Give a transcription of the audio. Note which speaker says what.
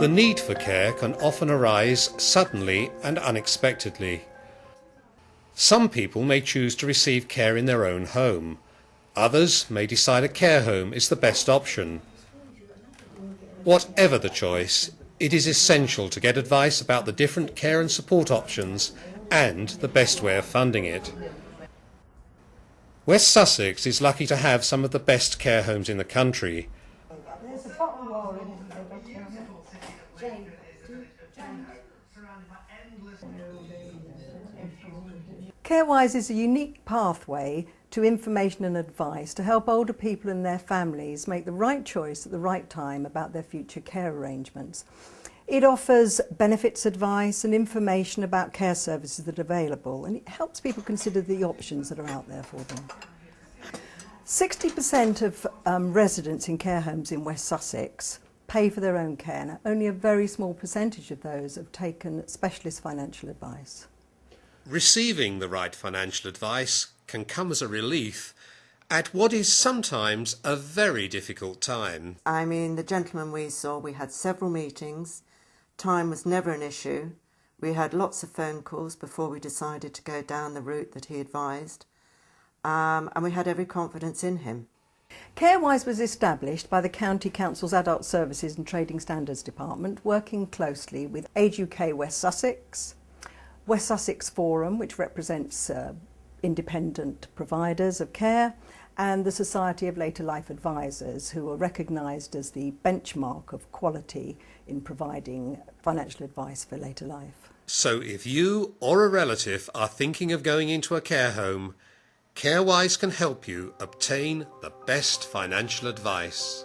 Speaker 1: the need for care can often arise suddenly and unexpectedly. Some people may choose to receive care in their own home. Others may decide a care home is the best option. Whatever the choice, it is essential to get advice about the different care and support options and the best way of funding it. West Sussex is lucky to have some of the best care homes in the country.
Speaker 2: Carewise is a unique pathway to information and advice to help older people and their families make the right choice at the right time about their future care arrangements. It offers benefits advice and information about care services that are available and it helps people consider the options that are out there for them. 60% of um, residents in care homes in West Sussex pay for their own care. Now, only a very small percentage of those have taken specialist financial advice.
Speaker 1: Receiving the right financial advice can come as a relief at what is sometimes a very difficult time.
Speaker 3: I mean, the gentleman we saw, we had several meetings. Time was never an issue. We had lots of phone calls before we decided to go down the route that he advised. Um, and we had every confidence in him.
Speaker 2: Carewise was established by the County Council's Adult Services and Trading Standards Department, working closely with Age UK West Sussex, West Sussex Forum, which represents uh, independent providers of care, and the Society of Later Life Advisors, who are recognised as the benchmark of quality in providing financial advice for later life.
Speaker 1: So if you or a relative are thinking of going into a care home, Carewise can help you obtain the best financial advice.